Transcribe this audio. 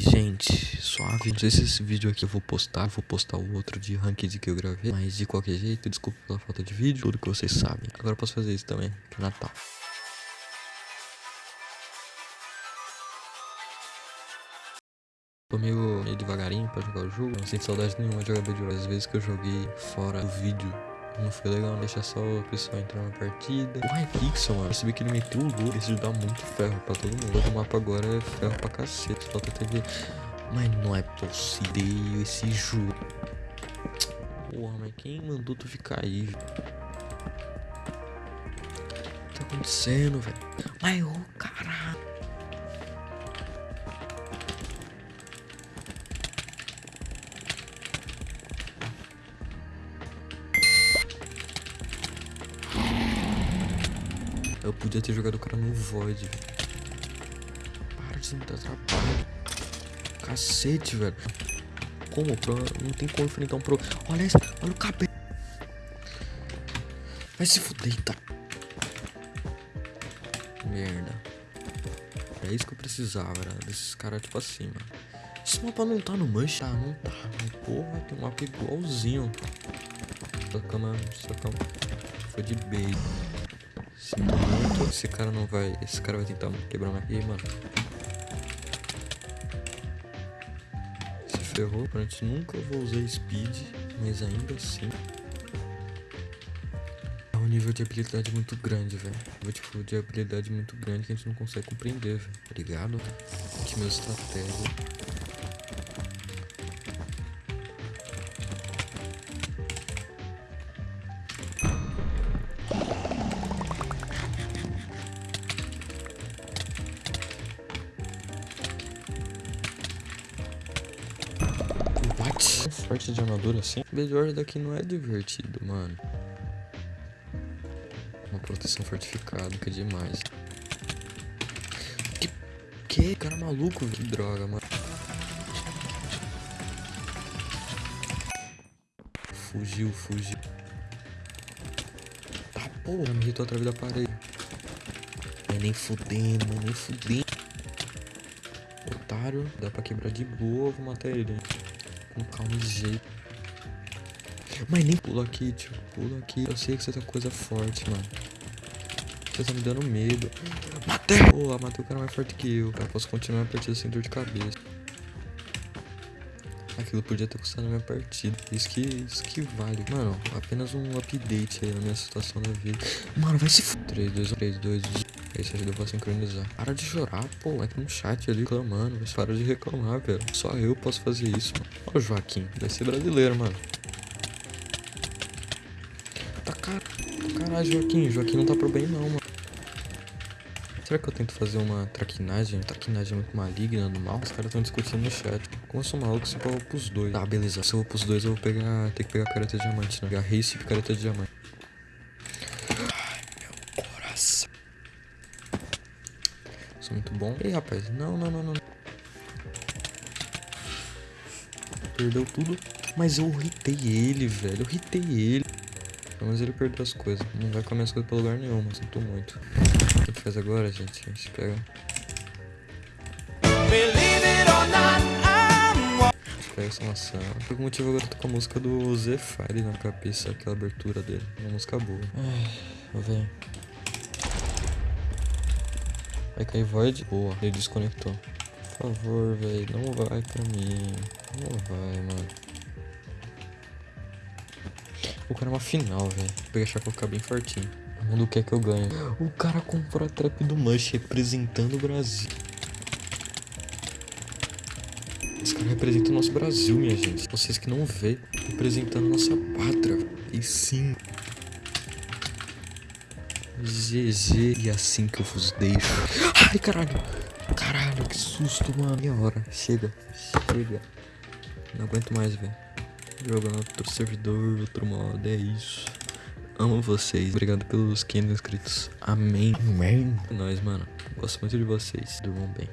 gente, suave. Não sei se esse vídeo aqui eu vou postar, vou postar o outro de ranked que eu gravei. Mas de qualquer jeito, desculpa pela falta de vídeo, tudo que vocês sabem. Agora eu posso fazer isso também, que é Natal. Tô meio, meio devagarinho pra jogar o jogo. Não sinto saudade nenhuma de jogar Bedrock. Às vezes que eu joguei fora do vídeo não foi legal, deixa só o pessoal entrar na partida. O Hypixel, mano, percebi que ele meteu o louco. Isso dá muito ferro pra todo mundo. O mapa agora é ferro pra cacete. Falta TV. Mas não é possível esse jogo. Porra, mas quem mandou tu ficar aí? O que tá acontecendo, velho? Mas, ô, oh, caralho. Eu podia ter jogado o cara no Void. Para de me dar trabalho. Cacete, velho. Como? Pro... Não tem como enfrentar um pro... Olha isso. Olha o cabelo. Vai se fuder, tá? Merda. É isso que eu precisava, velho. Desses caras, tipo assim, mano. Esse mapa não tá no mancha? Ah, não tá. Porra, tem um mapa igualzinho. Sacana, sacana. Foi de bait. Esse cara não vai. Esse cara vai tentar quebrar minha. E mano. Se ferrou. Aparentemente nunca vou usar speed. Mas ainda assim. É um nível de habilidade muito grande, velho. Tipo, de habilidade muito grande que a gente não consegue compreender, velho. Tá ligado? Que meu estratégia. Forte de armadura assim? Melhor daqui não é divertido, mano. Uma proteção fortificada, que é demais. Que? Que? Cara maluco, que droga, mano. Fugiu, fugiu. Tá porra, me irritou através da parede. É nem fudendo, nem fudendo. Otário, dá pra quebrar de boa, vou matar ele. Calma e jeito. Mas nem pula aqui, tio. Pula aqui. Eu sei que você tá coisa forte, mano. Você tá me dando medo. Matei! Pô, matei o cara mais forte que eu. Cara, posso continuar a partida sem dor de cabeça. Aquilo podia ter custado minha partida. Isso que, isso que vale. Mano, apenas um update aí na minha situação da vida. Mano, vai se f... 3, 2, 1, 3, 2, 1. Esse ajuda pra sincronizar. Para de chorar, pô. Que no chat ali reclamando. Mas para de reclamar, velho. Só eu posso fazer isso, mano. Olha o Joaquim. Vai ser brasileiro, mano. Tá car... Caralho, Joaquim. Joaquim não tá pro bem, não, mano. Será que eu tento fazer uma traquinagem? Traquinagem muito maligna no mal? Os caras estão discutindo no chat. Como eu sou maluco, se eu vou pros dois. Tá, beleza. Se eu vou pros dois, eu vou pegar. Ter que pegar a careta de diamante, né? Pegar race e careta de diamante. Sou muito bom. Ei, rapaz. Não, não, não, não. Perdeu tudo. Mas eu irritei ele, velho. Eu irritei ele. Mas ele perdeu as coisas. Não vai comer as coisas pra lugar nenhum, mas sinto muito. O que faz agora, gente? A gente pega... Pega essa maçã. Por algum motivo agora eu tô com a música do Zephyr na cabeça, aquela abertura dele. Uma música boa. Ai, vem. Vai cair void? Boa, ele desconectou. Por favor, velho, não vai pra mim. Não vai, mano. O cara é uma final, velho. Vou vou ficar bem fortinho. O mundo quer que eu ganhe. O cara comprou a trap do Mush representando o Brasil. Esse cara representa o nosso Brasil, minha gente. Vocês que não vê, representando nossa pátria. E sim, GG. E assim que eu vos deixo. Ai, caralho. Caralho, que susto, mano. Meia hora. Chega. Chega. Não aguento mais, velho. Jogando outro servidor, outro modo. É isso. Amo vocês. Obrigado pelos 500 inscritos. Amém. Amém. É nóis, mano. Gosto muito de vocês. Durmam bem.